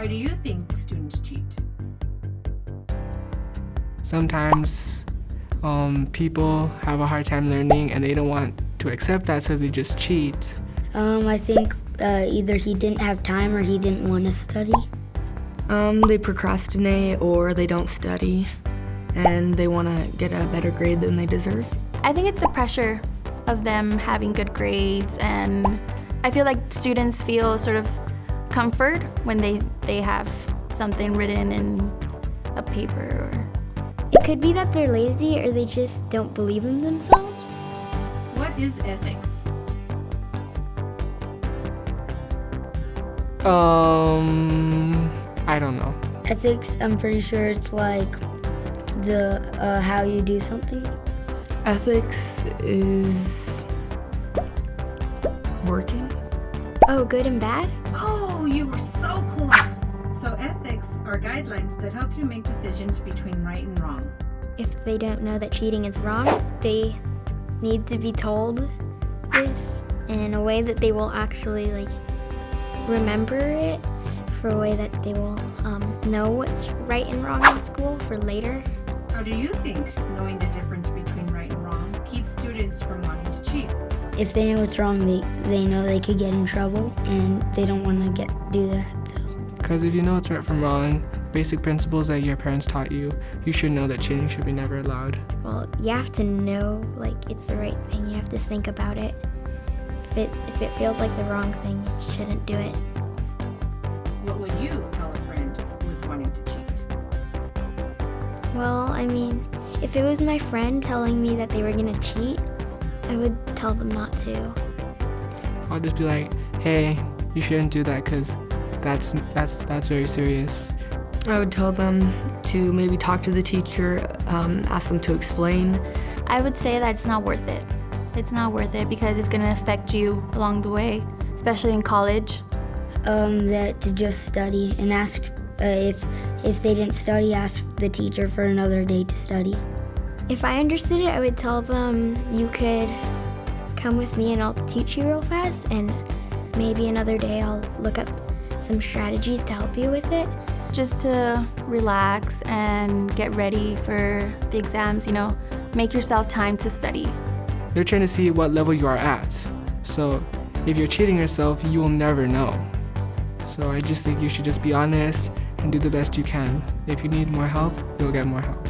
Why do you think students cheat? Sometimes um, people have a hard time learning and they don't want to accept that, so they just cheat. Um, I think uh, either he didn't have time or he didn't want to study. Um, they procrastinate or they don't study and they want to get a better grade than they deserve. I think it's the pressure of them having good grades and I feel like students feel sort of comfort when they, they have something written in a paper or It could be that they're lazy or they just don't believe in themselves. What is ethics? Um, I don't know. Ethics, I'm pretty sure it's like the uh, how you do something. Ethics is working. Oh, good and bad? Oh, you were so close. So ethics are guidelines that help you make decisions between right and wrong. If they don't know that cheating is wrong, they need to be told this in a way that they will actually like remember it for a way that they will um, know what's right and wrong in school for later. How do you think knowing the difference between right and wrong keeps students from wanting to cheat? If they know what's wrong, they, they know they could get in trouble and they don't want to get do that. So. Because if you know what's right from wrong, basic principles that your parents taught you, you should know that cheating should be never allowed. Well, you have to know like it's the right thing. You have to think about it. If it if it feels like the wrong thing, you shouldn't do it. What would you tell a friend who is wanting to cheat? Well, I mean, if it was my friend telling me that they were gonna cheat, I would tell them not to. I'll just be like, hey, you shouldn't do that because that's, that's, that's very serious. I would tell them to maybe talk to the teacher, um, ask them to explain. I would say that it's not worth it. It's not worth it because it's going to affect you along the way, especially in college. Um, that to just study and ask uh, if if they didn't study, ask the teacher for another day to study. If I understood it, I would tell them you could come with me and I'll teach you real fast and maybe another day I'll look up some strategies to help you with it. Just to relax and get ready for the exams, you know, make yourself time to study. They're trying to see what level you are at. So if you're cheating yourself, you will never know. So I just think you should just be honest and do the best you can. If you need more help, you'll get more help.